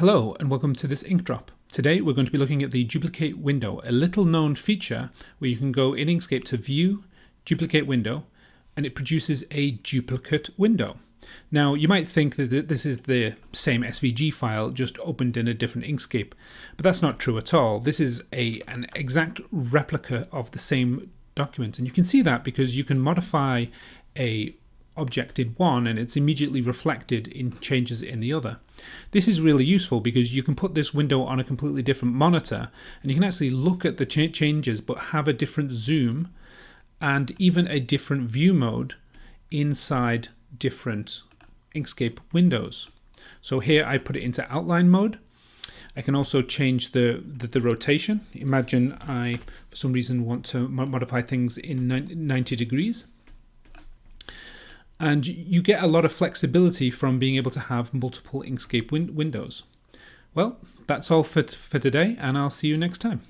Hello and welcome to this ink drop. Today we're going to be looking at the duplicate window, a little known feature where you can go in Inkscape to view, duplicate window, and it produces a duplicate window. Now you might think that this is the same SVG file just opened in a different Inkscape, but that's not true at all. This is a an exact replica of the same document and you can see that because you can modify a object in one and it's immediately reflected in changes in the other. This is really useful because you can put this window on a completely different monitor and you can actually look at the ch changes but have a different zoom and even a different view mode inside different Inkscape windows. So here I put it into outline mode. I can also change the, the, the rotation. Imagine I, for some reason, want to modify things in 90 degrees and you get a lot of flexibility from being able to have multiple Inkscape win windows. Well, that's all for, for today, and I'll see you next time.